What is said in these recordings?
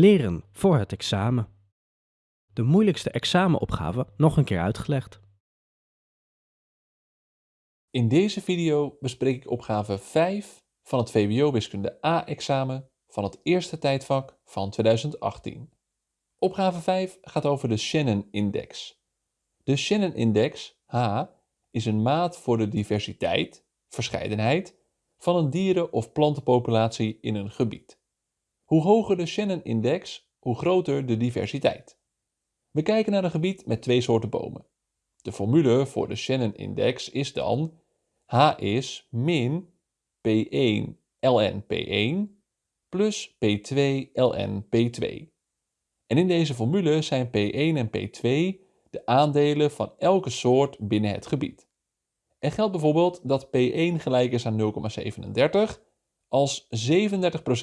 Leren voor het examen. De moeilijkste examenopgave nog een keer uitgelegd. In deze video bespreek ik opgave 5 van het VWO Wiskunde A-examen van het eerste tijdvak van 2018. Opgave 5 gaat over de Shannon-index. De Shannon-index, H, is een maat voor de diversiteit, verscheidenheid, van een dieren- of plantenpopulatie in een gebied. Hoe hoger de Shannon-index, hoe groter de diversiteit. We kijken naar een gebied met twee soorten bomen. De formule voor de Shannon-index is dan H is min P1 ln P1 plus P2 ln P2. En in deze formule zijn P1 en P2 de aandelen van elke soort binnen het gebied. Er geldt bijvoorbeeld dat P1 gelijk is aan 0,37 als 37%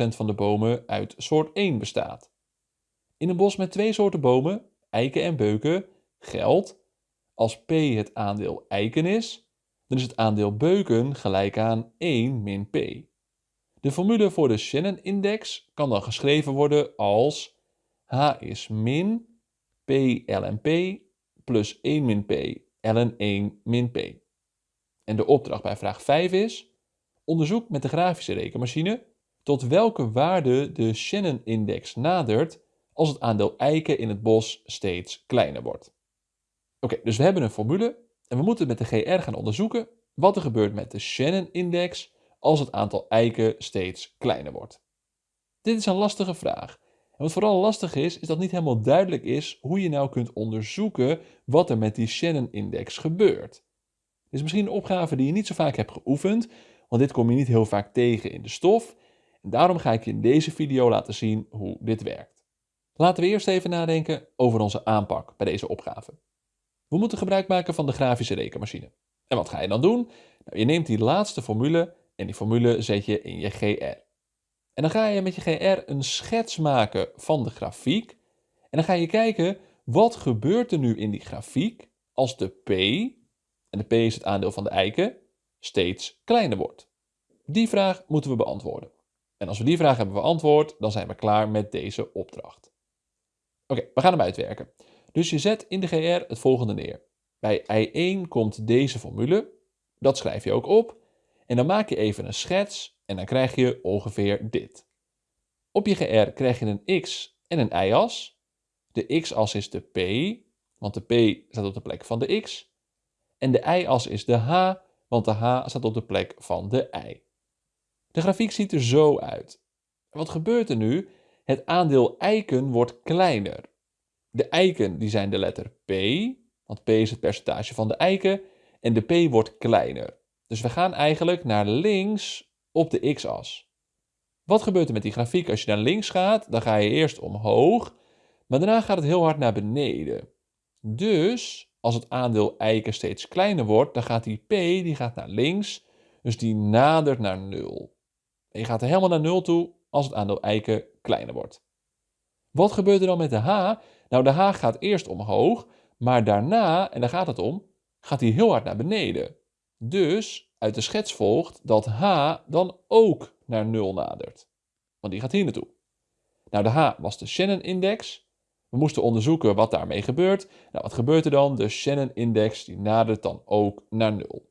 van de bomen uit soort 1 bestaat. In een bos met twee soorten bomen, eiken en beuken, geldt als P het aandeel eiken is, dan is het aandeel beuken gelijk aan 1 min P. De formule voor de Shannon-index kan dan geschreven worden als H is min P ln P plus 1 min P ln 1 min P. En de opdracht bij vraag 5 is Onderzoek met de grafische rekenmachine tot welke waarde de Shannon-index nadert als het aandeel eiken in het bos steeds kleiner wordt. Oké, dus we hebben een formule en we moeten met de GR gaan onderzoeken wat er gebeurt met de Shannon-index als het aantal eiken steeds kleiner wordt. Dit is een lastige vraag. En wat vooral lastig is, is dat niet helemaal duidelijk is hoe je nou kunt onderzoeken wat er met die Shannon-index gebeurt. Dit is misschien een opgave die je niet zo vaak hebt geoefend, want dit kom je niet heel vaak tegen in de stof. En daarom ga ik je in deze video laten zien hoe dit werkt. Laten we eerst even nadenken over onze aanpak bij deze opgave. We moeten gebruik maken van de grafische rekenmachine. En wat ga je dan doen? Nou, je neemt die laatste formule en die formule zet je in je GR. En dan ga je met je GR een schets maken van de grafiek. En dan ga je kijken, wat gebeurt er nu in die grafiek als de P, en de P is het aandeel van de eiken, steeds kleiner wordt? Die vraag moeten we beantwoorden. En als we die vraag hebben beantwoord, dan zijn we klaar met deze opdracht. Oké, we gaan hem uitwerken. Dus je zet in de GR het volgende neer. Bij I1 komt deze formule, dat schrijf je ook op. En dan maak je even een schets en dan krijg je ongeveer dit. Op je GR krijg je een x en een y-as. De x-as is de p, want de p staat op de plek van de x. En de y-as is de h, want de h staat op de plek van de y. De grafiek ziet er zo uit. Wat gebeurt er nu? Het aandeel eiken wordt kleiner. De eiken die zijn de letter P, want P is het percentage van de eiken, en de P wordt kleiner. Dus we gaan eigenlijk naar links op de x-as. Wat gebeurt er met die grafiek? Als je naar links gaat, dan ga je eerst omhoog, maar daarna gaat het heel hard naar beneden. Dus als het aandeel eiken steeds kleiner wordt, dan gaat die P die gaat naar links, dus die nadert naar 0. En je gaat er helemaal naar 0 toe als het aandeel eiken kleiner wordt. Wat gebeurt er dan met de H? Nou, de H gaat eerst omhoog, maar daarna, en daar gaat het om, gaat hij heel hard naar beneden. Dus uit de schets volgt dat H dan ook naar 0 nadert. Want die gaat hier naartoe. Nou, de H was de Shannon-index. We moesten onderzoeken wat daarmee gebeurt. Nou, wat gebeurt er dan? De Shannon-index die nadert dan ook naar 0.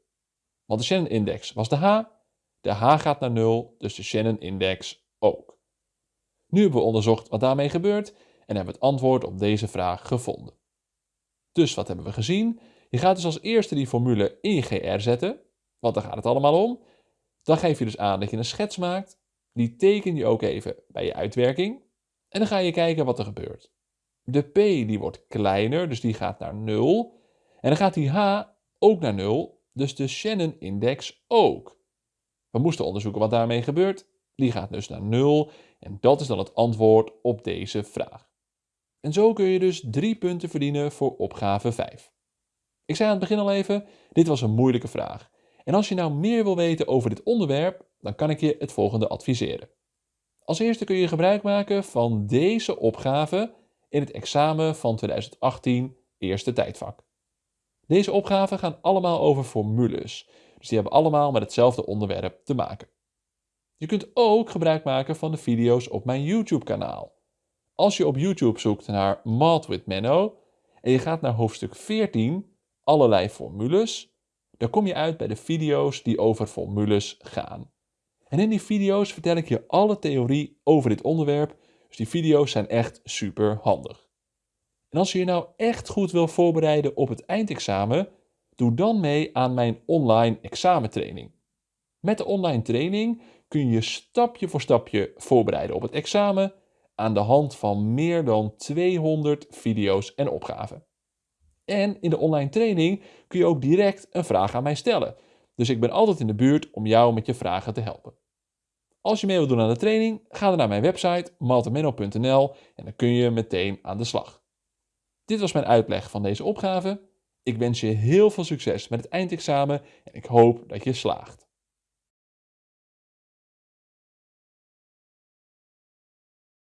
Want de Shannon-index was de H. De H gaat naar 0, dus de Shannon-index ook. Nu hebben we onderzocht wat daarmee gebeurt en hebben het antwoord op deze vraag gevonden. Dus wat hebben we gezien? Je gaat dus als eerste die formule in GR zetten, want daar gaat het allemaal om. Dan geef je dus aan dat je een schets maakt. Die teken je ook even bij je uitwerking. En dan ga je kijken wat er gebeurt. De P die wordt kleiner, dus die gaat naar 0. En dan gaat die H ook naar 0, dus de Shannon-index ook. We moesten onderzoeken wat daarmee gebeurt. Die gaat dus naar 0 en dat is dan het antwoord op deze vraag. En zo kun je dus drie punten verdienen voor opgave 5. Ik zei aan het begin al even, dit was een moeilijke vraag. En als je nou meer wil weten over dit onderwerp, dan kan ik je het volgende adviseren. Als eerste kun je gebruik maken van deze opgave in het examen van 2018 eerste tijdvak. Deze opgaven gaan allemaal over formules, dus die hebben allemaal met hetzelfde onderwerp te maken. Je kunt ook gebruik maken van de video's op mijn YouTube kanaal. Als je op YouTube zoekt naar Math with Menno en je gaat naar hoofdstuk 14, allerlei formules, dan kom je uit bij de video's die over formules gaan. En in die video's vertel ik je alle theorie over dit onderwerp, dus die video's zijn echt super handig. En als je je nou echt goed wil voorbereiden op het eindexamen, doe dan mee aan mijn online examentraining. Met de online training kun je stapje voor stapje voorbereiden op het examen aan de hand van meer dan 200 video's en opgaven. En in de online training kun je ook direct een vraag aan mij stellen. Dus ik ben altijd in de buurt om jou met je vragen te helpen. Als je mee wilt doen aan de training, ga dan naar mijn website maltemenno.nl en dan kun je meteen aan de slag. Dit was mijn uitleg van deze opgave. Ik wens je heel veel succes met het eindexamen en ik hoop dat je slaagt.